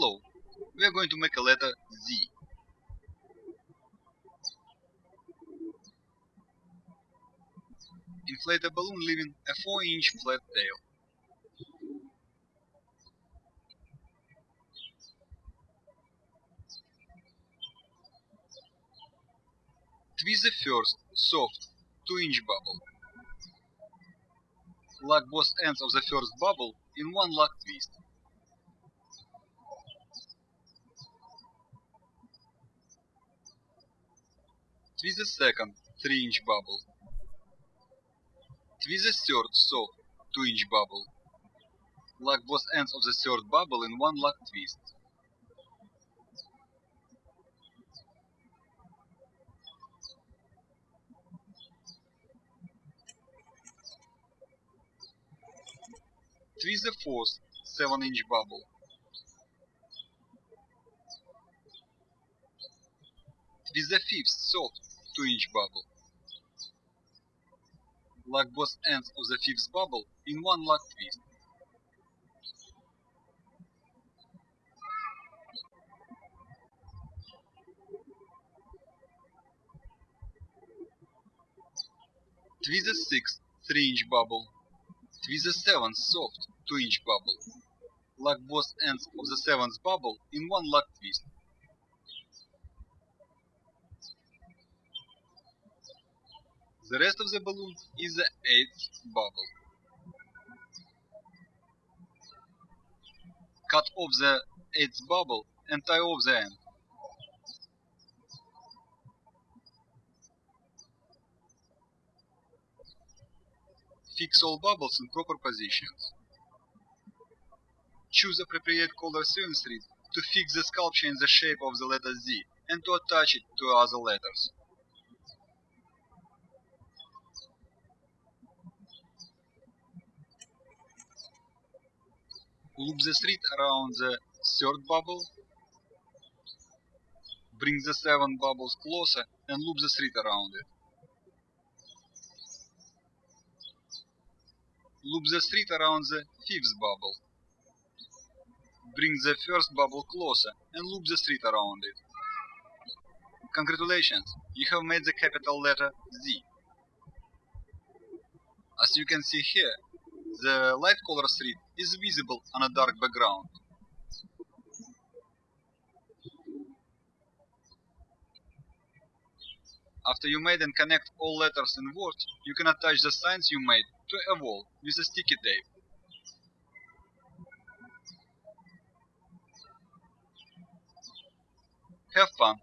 We are going to make a letter Z. Inflate a balloon leaving a 4 inch flat tail. Twist the first, soft, 2 inch bubble. Lock both ends of the first bubble in one lock twist. Twist the second 3 inch bubble. Twist the third soft 2 inch bubble. Lock both ends of the third bubble in one lock twist. Twist the fourth 7 inch bubble. Twist the fifth soft 2 inch bubble. Lock both ends of the fifth bubble in one lock twist. Twist the sixth 3 inch bubble. Twist the seventh soft 2 inch bubble. Lock both ends of the seventh bubble in one lock twist. The rest of the balloon is the eighth bubble. Cut off the eighth bubble and tie off the end. Fix all bubbles in proper positions. Choose appropriate color sewing thread to fix the sculpture in the shape of the letter Z and to attach it to other letters. Loop the thread around the third bubble. Bring the seven bubbles closer and loop the thread around it. Loop the thread around the fifth bubble. Bring the first bubble closer and loop the thread around it. Congratulations, you have made the capital letter Z. As you can see here, the light color thread is visible on a dark background. After you made and connect all letters and words, you can attach the signs you made to a wall with a sticky tape. Have fun!